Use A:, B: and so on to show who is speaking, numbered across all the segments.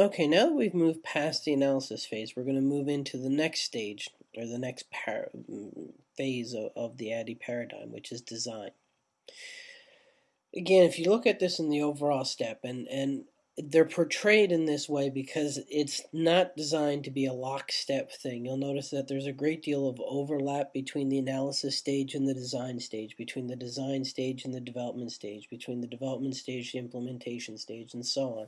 A: Okay, now that we've moved past the analysis phase, we're going to move into the next stage, or the next mm, phase of, of the ADDIE paradigm, which is design. Again, if you look at this in the overall step, and, and they're portrayed in this way because it's not designed to be a lockstep thing. You'll notice that there's a great deal of overlap between the analysis stage and the design stage, between the design stage and the development stage, between the development stage, the implementation stage, and so on.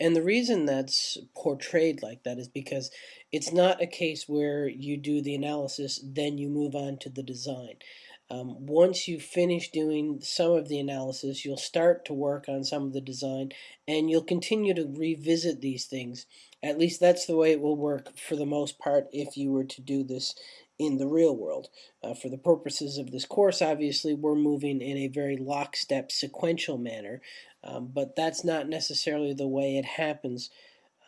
A: And the reason that's portrayed like that is because it's not a case where you do the analysis, then you move on to the design. Um, once you finish doing some of the analysis, you'll start to work on some of the design and you'll continue to revisit these things. At least that's the way it will work for the most part if you were to do this in the real world. Uh, for the purposes of this course, obviously, we're moving in a very lockstep sequential manner, um, but that's not necessarily the way it happens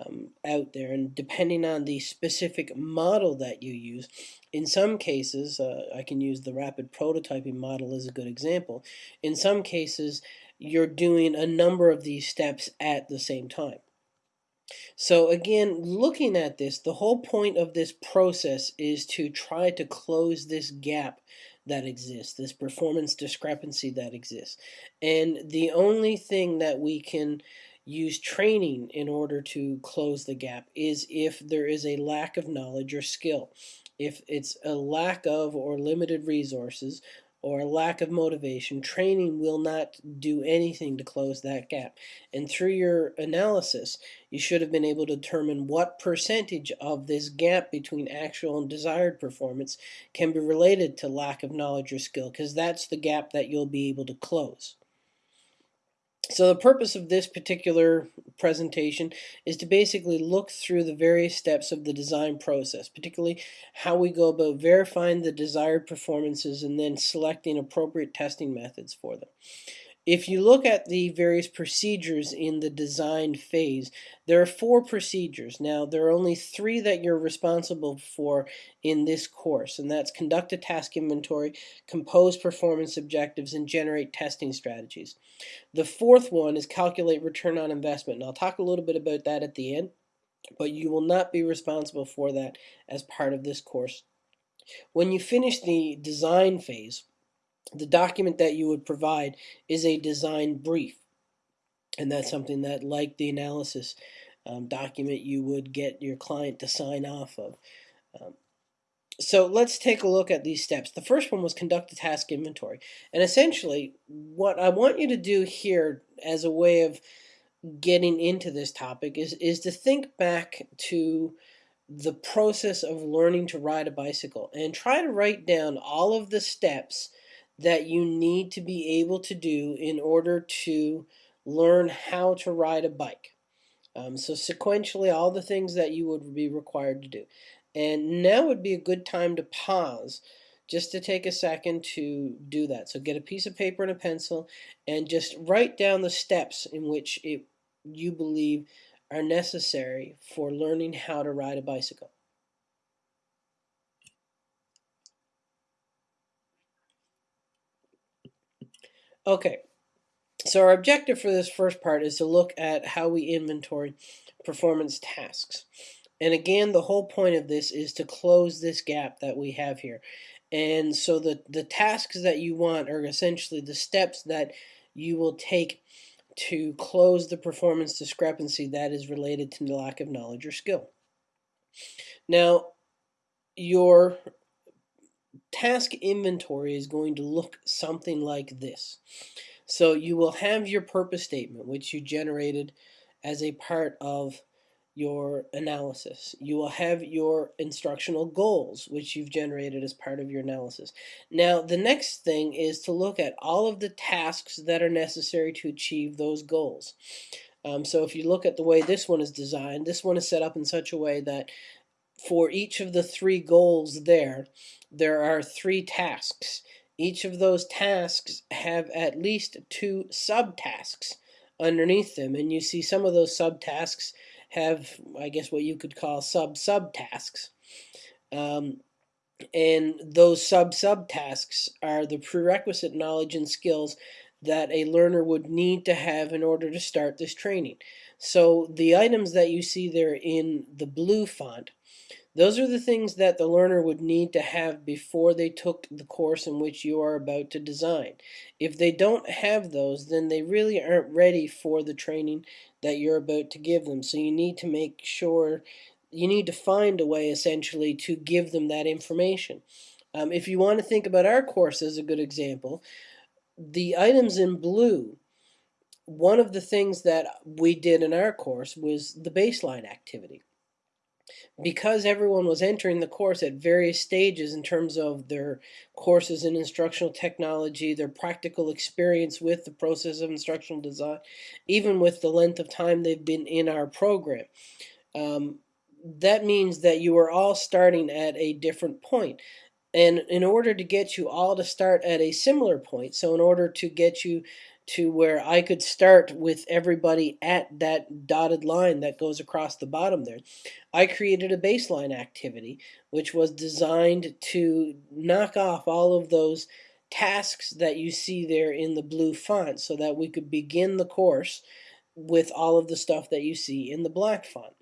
A: um, out there. And depending on the specific model that you use, in some cases, uh, I can use the rapid prototyping model as a good example. In some cases, you're doing a number of these steps at the same time. So again, looking at this, the whole point of this process is to try to close this gap that exists, this performance discrepancy that exists. And the only thing that we can use training in order to close the gap is if there is a lack of knowledge or skill. If it's a lack of or limited resources or lack of motivation, training will not do anything to close that gap. And through your analysis, you should have been able to determine what percentage of this gap between actual and desired performance can be related to lack of knowledge or skill, because that's the gap that you'll be able to close. So the purpose of this particular presentation is to basically look through the various steps of the design process, particularly how we go about verifying the desired performances and then selecting appropriate testing methods for them. If you look at the various procedures in the design phase, there are four procedures. Now, there are only three that you're responsible for in this course, and that's conduct a task inventory, compose performance objectives, and generate testing strategies. The fourth one is calculate return on investment, and I'll talk a little bit about that at the end, but you will not be responsible for that as part of this course. When you finish the design phase, the document that you would provide is a design brief. And that's something that, like the analysis um, document, you would get your client to sign off of. Um, so let's take a look at these steps. The first one was conduct a task inventory. And essentially, what I want you to do here as a way of getting into this topic is, is to think back to the process of learning to ride a bicycle and try to write down all of the steps that you need to be able to do in order to learn how to ride a bike. Um, so sequentially, all the things that you would be required to do. And now would be a good time to pause just to take a second to do that. So get a piece of paper and a pencil and just write down the steps in which it, you believe are necessary for learning how to ride a bicycle. Okay, so our objective for this first part is to look at how we inventory performance tasks. And again, the whole point of this is to close this gap that we have here. And so the, the tasks that you want are essentially the steps that you will take to close the performance discrepancy that is related to the lack of knowledge or skill. Now, your task inventory is going to look something like this. So you will have your purpose statement, which you generated as a part of your analysis. You will have your instructional goals, which you've generated as part of your analysis. Now, the next thing is to look at all of the tasks that are necessary to achieve those goals. Um, so if you look at the way this one is designed, this one is set up in such a way that for each of the three goals there, there are three tasks. Each of those tasks have at least two subtasks underneath them. And you see some of those subtasks have, I guess, what you could call sub-subtasks. Um, and those sub-subtasks are the prerequisite knowledge and skills that a learner would need to have in order to start this training. So the items that you see there in the blue font, those are the things that the learner would need to have before they took the course in which you are about to design. If they don't have those, then they really aren't ready for the training that you're about to give them. So you need to make sure, you need to find a way essentially to give them that information. Um, if you want to think about our course as a good example, the items in blue, one of the things that we did in our course was the baseline activity. Because everyone was entering the course at various stages in terms of their courses in instructional technology, their practical experience with the process of instructional design, even with the length of time they've been in our program. Um, that means that you are all starting at a different point. And in order to get you all to start at a similar point, so in order to get you to where I could start with everybody at that dotted line that goes across the bottom there, I created a baseline activity which was designed to knock off all of those tasks that you see there in the blue font so that we could begin the course with all of the stuff that you see in the black font.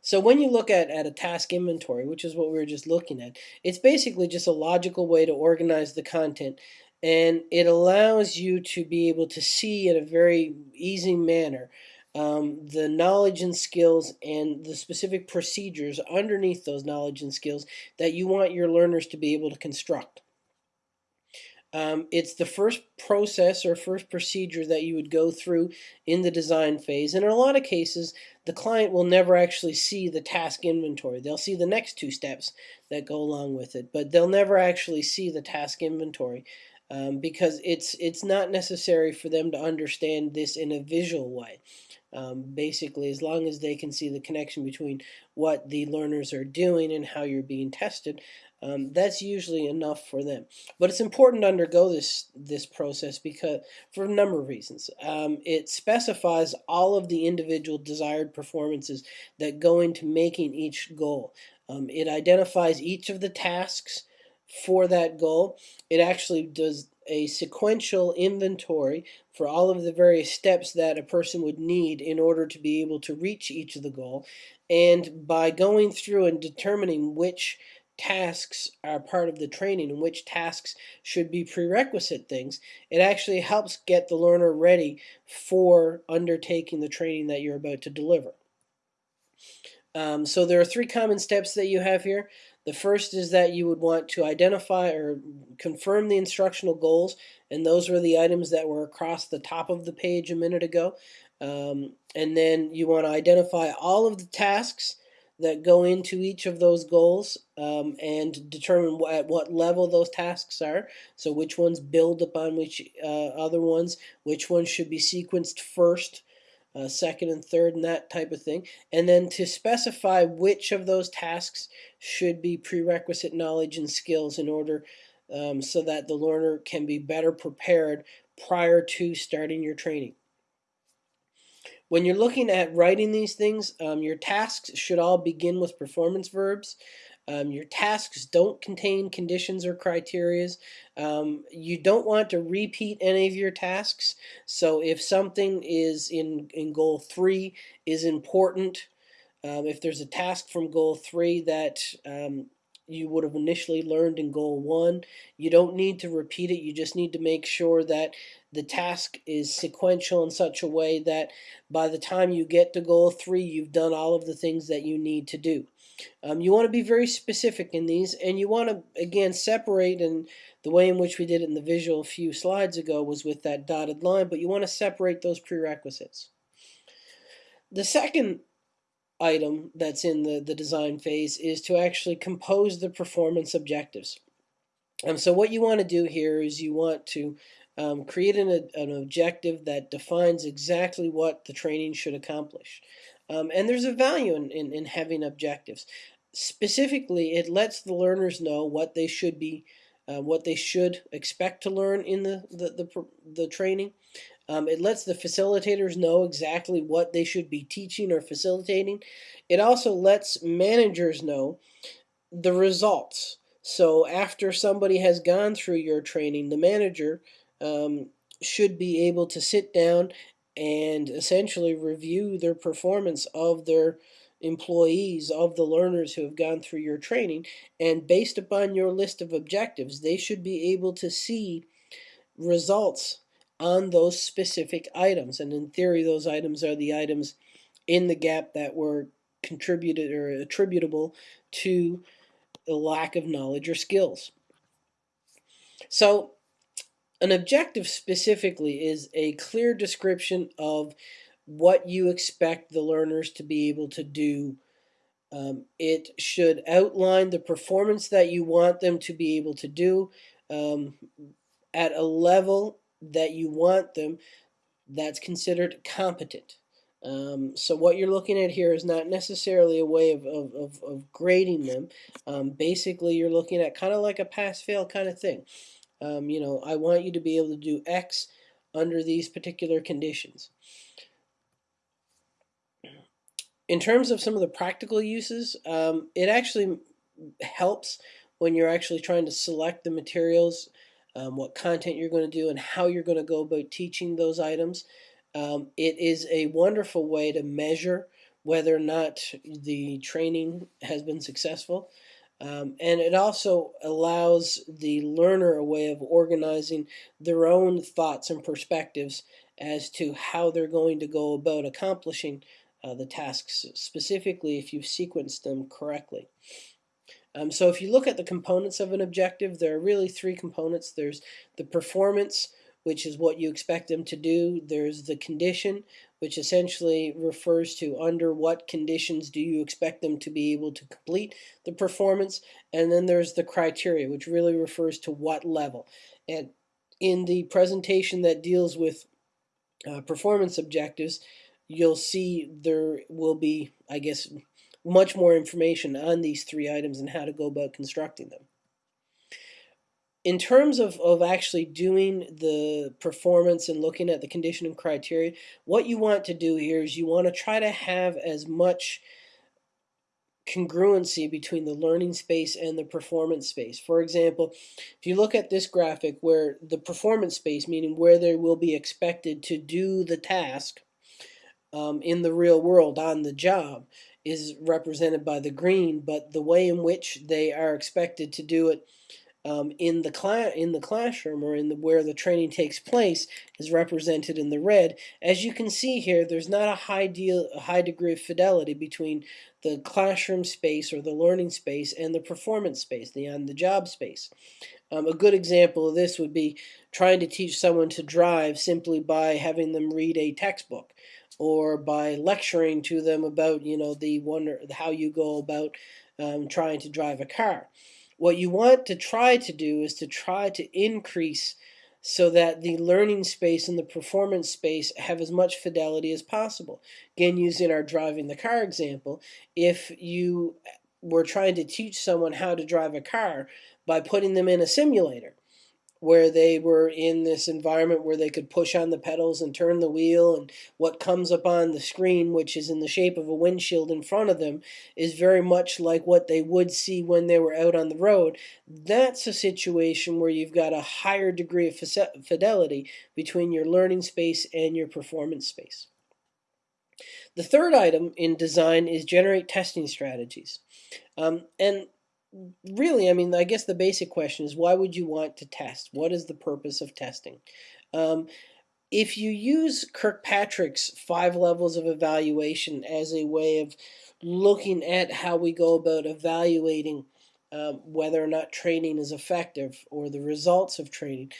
A: So when you look at, at a task inventory, which is what we were just looking at, it's basically just a logical way to organize the content and it allows you to be able to see in a very easy manner um, the knowledge and skills and the specific procedures underneath those knowledge and skills that you want your learners to be able to construct. Um, it's the first process or first procedure that you would go through in the design phase. And in a lot of cases, the client will never actually see the task inventory. They'll see the next two steps that go along with it, but they'll never actually see the task inventory um, because it's, it's not necessary for them to understand this in a visual way. Um, basically, as long as they can see the connection between what the learners are doing and how you're being tested, um, that's usually enough for them. But it's important to undergo this this process because for a number of reasons. Um, it specifies all of the individual desired performances that go into making each goal. Um, it identifies each of the tasks for that goal. It actually does a sequential inventory for all of the various steps that a person would need in order to be able to reach each of the goal. And by going through and determining which tasks are part of the training and which tasks should be prerequisite things, it actually helps get the learner ready for undertaking the training that you're about to deliver. Um, so there are three common steps that you have here. The first is that you would want to identify or confirm the instructional goals, and those were the items that were across the top of the page a minute ago. Um, and then you want to identify all of the tasks that go into each of those goals um, and determine at what level those tasks are. So which ones build upon which uh, other ones, which ones should be sequenced first, uh, second and third, and that type of thing. And then to specify which of those tasks should be prerequisite knowledge and skills in order um, so that the learner can be better prepared prior to starting your training. When you're looking at writing these things, um, your tasks should all begin with performance verbs. Um, your tasks don't contain conditions or criterias. Um, you don't want to repeat any of your tasks. So if something is in, in goal three is important, um, if there's a task from goal three that um, you would have initially learned in goal one. You don't need to repeat it. You just need to make sure that the task is sequential in such a way that by the time you get to goal three, you've done all of the things that you need to do. Um, you want to be very specific in these, and you want to, again, separate, and the way in which we did it in the visual a few slides ago was with that dotted line, but you want to separate those prerequisites. The second item that's in the, the design phase is to actually compose the performance objectives. Um, so what you want to do here is you want to um, create an, an objective that defines exactly what the training should accomplish. Um, and there's a value in, in, in, having objectives. Specifically, it lets the learners know what they should be, uh, what they should expect to learn in the, the, the, the training. Um, it lets the facilitators know exactly what they should be teaching or facilitating. It also lets managers know the results. So after somebody has gone through your training, the manager um, should be able to sit down and essentially review their performance of their employees, of the learners who have gone through your training, and based upon your list of objectives, they should be able to see results on those specific items. And in theory, those items are the items in the gap that were contributed or attributable to a lack of knowledge or skills. So an objective specifically is a clear description of what you expect the learners to be able to do. Um, it should outline the performance that you want them to be able to do um, at a level that you want them that's considered competent. Um, so what you're looking at here is not necessarily a way of, of, of, of grading them. Um, basically, you're looking at kind of like a pass-fail kind of thing. Um, you know, I want you to be able to do X under these particular conditions. In terms of some of the practical uses, um, it actually helps when you're actually trying to select the materials, um, what content you're going to do, and how you're going to go about teaching those items. Um, it is a wonderful way to measure whether or not the training has been successful. Um, and it also allows the learner a way of organizing their own thoughts and perspectives as to how they're going to go about accomplishing uh, the tasks, specifically if you've sequenced them correctly. Um, so if you look at the components of an objective, there are really three components. There's the performance, which is what you expect them to do. There's the condition, which essentially refers to under what conditions do you expect them to be able to complete the performance. And then there's the criteria, which really refers to what level. And in the presentation that deals with uh, performance objectives, you'll see there will be, I guess, much more information on these three items and how to go about constructing them in terms of, of actually doing the performance and looking at the conditioning criteria, what you want to do here is you want to try to have as much congruency between the learning space and the performance space. For example, if you look at this graphic where the performance space, meaning where they will be expected to do the task um, in the real world on the job, is represented by the green, but the way in which they are expected to do it um, in the in the classroom or in the where the training takes place is represented in the red. As you can see here, there's not a high deal a high degree of fidelity between the classroom space or the learning space and the performance space, the on the job space. Um, a good example of this would be trying to teach someone to drive simply by having them read a textbook or by lecturing to them about you know the wonder how you go about um, trying to drive a car. What you want to try to do is to try to increase so that the learning space and the performance space have as much fidelity as possible. Again, using our driving the car example, if you were trying to teach someone how to drive a car by putting them in a simulator, where they were in this environment where they could push on the pedals and turn the wheel and what comes up on the screen which is in the shape of a windshield in front of them is very much like what they would see when they were out on the road. That's a situation where you've got a higher degree of fidelity between your learning space and your performance space. The third item in design is generate testing strategies. Um, and really, I mean, I guess the basic question is why would you want to test? What is the purpose of testing? Um, if you use Kirkpatrick's five levels of evaluation as a way of looking at how we go about evaluating um, whether or not training is effective or the results of training,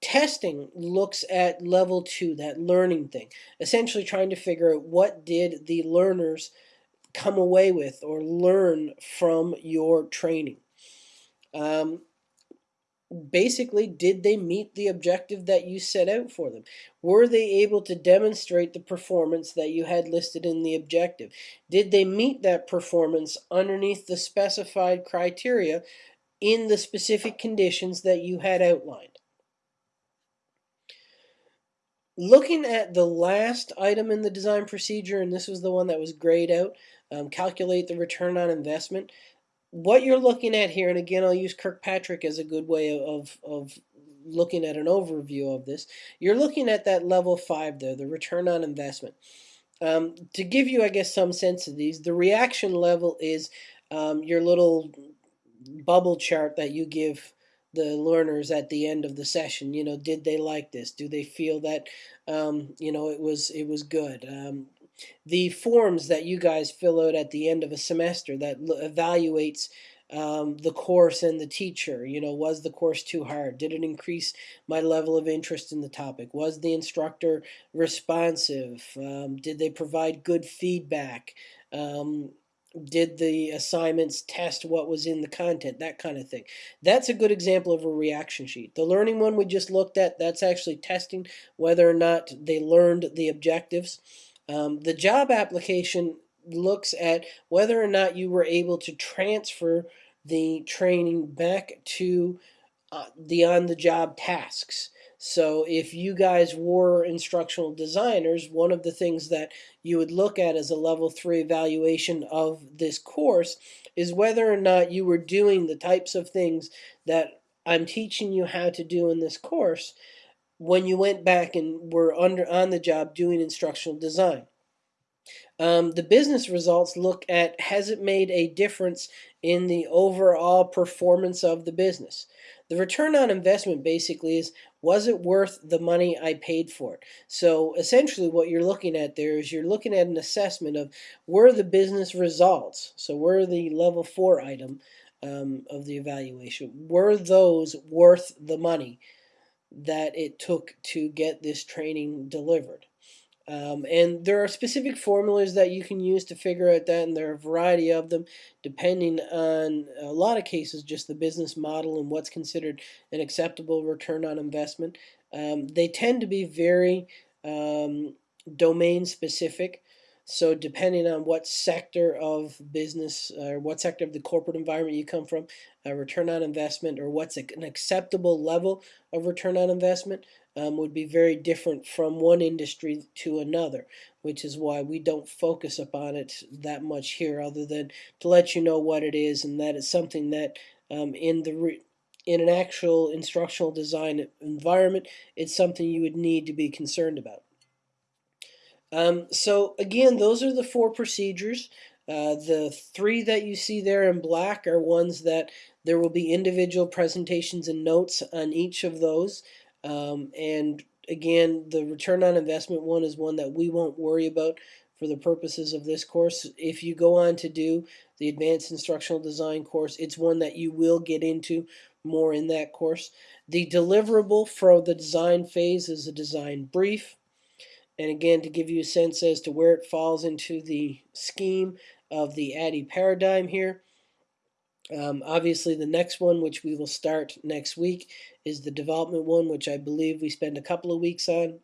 A: testing looks at level two, that learning thing, essentially trying to figure out what did the learners come away with or learn from your training. Um, basically, did they meet the objective that you set out for them? Were they able to demonstrate the performance that you had listed in the objective? Did they meet that performance underneath the specified criteria in the specific conditions that you had outlined? Looking at the last item in the design procedure, and this was the one that was grayed out, um, calculate the return on investment. What you're looking at here, and again, I'll use Kirkpatrick as a good way of, of looking at an overview of this, you're looking at that level five there, the return on investment. Um, to give you, I guess, some sense of these, the reaction level is um, your little bubble chart that you give the learners at the end of the session. You know, did they like this? Do they feel that um, you know it was it was good? Um, the forms that you guys fill out at the end of a semester that evaluates um, the course and the teacher. You know, was the course too hard? Did it increase my level of interest in the topic? Was the instructor responsive? Um, did they provide good feedback? Um, did the assignments test what was in the content, that kind of thing. That's a good example of a reaction sheet. The learning one we just looked at, that's actually testing whether or not they learned the objectives. Um, the job application looks at whether or not you were able to transfer the training back to uh, the on-the-job tasks. So if you guys were instructional designers, one of the things that you would look at as a level three evaluation of this course is whether or not you were doing the types of things that I'm teaching you how to do in this course when you went back and were under on the job doing instructional design. Um, the business results look at has it made a difference in the overall performance of the business. The return on investment basically is was it worth the money I paid for it? So essentially what you're looking at there is you're looking at an assessment of were the business results, so were the level four item um, of the evaluation, were those worth the money that it took to get this training delivered? Um, and there are specific formulas that you can use to figure out that, and there are a variety of them, depending on a lot of cases, just the business model and what's considered an acceptable return on investment. Um, they tend to be very um, domain specific. So depending on what sector of business or what sector of the corporate environment you come from, return on investment or what's an acceptable level of return on investment um, would be very different from one industry to another, which is why we don't focus upon it that much here other than to let you know what it is and that it's something that um, in the in an actual instructional design environment, it's something you would need to be concerned about. Um, so again, those are the four procedures. Uh, the three that you see there in black are ones that there will be individual presentations and notes on each of those. Um, and again, the return on investment one is one that we won't worry about for the purposes of this course. If you go on to do the advanced instructional design course, it's one that you will get into more in that course. The deliverable for the design phase is a design brief. And again, to give you a sense as to where it falls into the scheme of the ADDIE paradigm here, um, obviously, the next one, which we will start next week, is the development one, which I believe we spend a couple of weeks on.